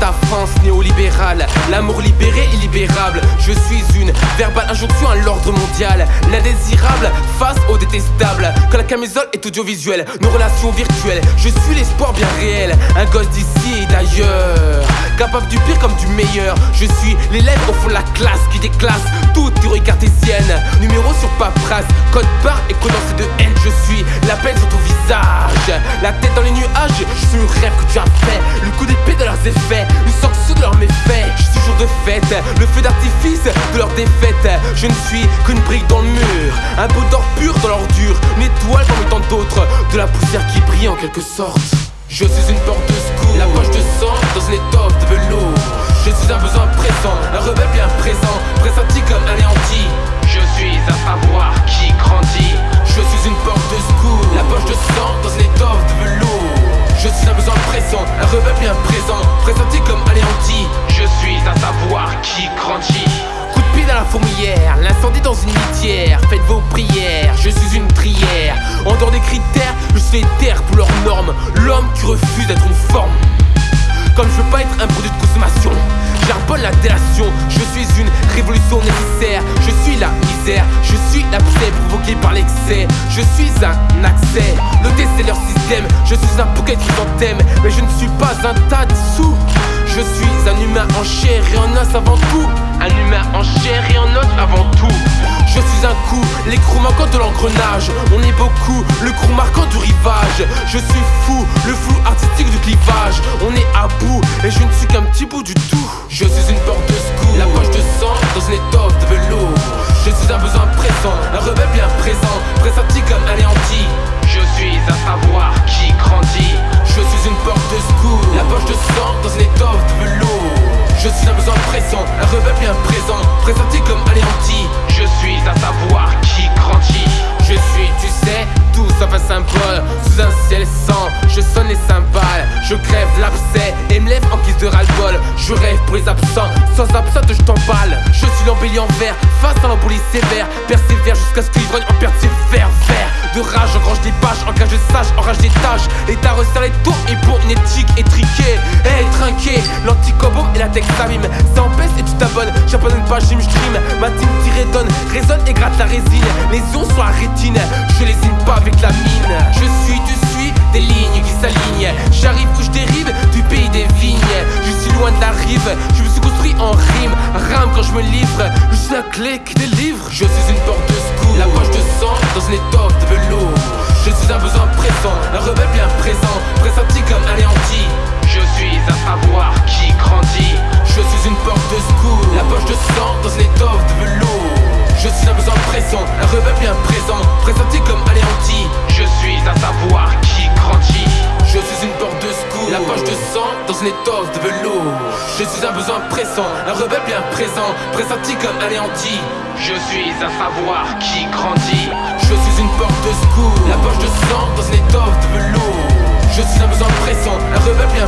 ta France néolibérale. L'amour libéré, illibérable. Je suis une verbale injonction à l'ordre mondial. L'indésirable face au détestable. Quand la camisole est audiovisuelle, nos relations virtuelles. Je suis l'espoir bien réel. Un gosse d'ici et d'ailleurs. Capable du pire comme du meilleur. Je suis l'élève au fond de la classe qui déclasse toute théorie cartésienne. Numéro sur paperasse, code barre et condensé de haine. Je suis la peine sur ton visage. La tête dans les nuages, je suis le rêve que tu as fait. Le coup d'épée de leurs effets, le feu d'artifice de leur défaite. Je ne suis qu'une brique dans le mur, un bout d'or pur dans l'ordure, une étoile parmi tant d'autres, de la poussière qui brille en quelque sorte. Je suis une porte de secours, la poche de sang dans une étoffe de velours. Je suis un besoin présent, un rebelle bien présent, pressenti comme anéanti. Je suis un savoir qui grandit. Je suis une porte de secours, la poche de sang dans une étoffe de velours. Je suis un besoin présent, un rebelle bien présent, dans une litière. Faites vos prières, je suis une prière. En dehors des critères, je suis terre pour leurs normes. L'homme qui refuse d'être une forme. Comme je veux pas être un produit de consommation. J'arbonne la délation, je suis une révolution nécessaire. Je suis la misère, je suis l'abcès provoqué par l'excès. Je suis un accès, le c'est leur système. Je suis un bouquet chrysanthème, mais je ne suis pas un tas de sous je suis un humain en chair et en os avant tout. Un humain en chair et en os avant tout. Je suis un coup, l'écrou manquant de l'engrenage. On est beaucoup, le crew marquant du rivage. Je suis fou, le flou artistique du clivage. On est à bout et je ne suis qu'un petit bout du tout. Je suis une porte de secours, la poche de sang dans une étoffe de velours. Je suis un besoin présent, un rebelle bien présent. Pressenti rebelle bien présent Pressenti comme anéanti. Je suis un savoir qui grandit. Je suis, tu sais, tout sauf un symbole. Sous un ciel sans, je sonne les cymbales. Je crève l'abcès et me lève en Je rêve pour les absents, sans absente je t'emballe. Je suis l'embellie en vert, face à l'embolie sévère. Persévère jusqu'à ce que l'ivrogne en perde ses vert De rage, engrange des pages, engage de sage, enrage des tâches. L'état resserre les taux et pour une éthique étriquée. Hey, trinqué, l'anticobome et la texamime Ça empêche et tu t'abonnes, j'abandonne pas, j'im Ma team tirée donne, résonne et gratte la résine. Les ions sur la rétine, je les pas avec la mine. Je suis, tu je me suis construit en rime Rame quand je me livre, je suis la clé qui délivre. Je suis une porte de secours, la poche de sang dans une étoffe de velours. Je suis un besoin présent, un rebelle bien présent. Pressenti comme anéanti. Je suis un savoir qui grandit. Je suis une porte de secours, la poche de sang dans une étoffe de velours. Je suis un besoin présent, un rebelle bien présent. Pressenti comme anéanti. Je suis un savoir qui grandit. Je suis une de velours. Je suis un besoin pressant, un rebelle bien présent Pressenti comme anéanti. Je suis un savoir qui grandit. Je suis une porte de secours, la poche de sang dans une étoffe de velours. Je suis un besoin pressant, un rebelle bien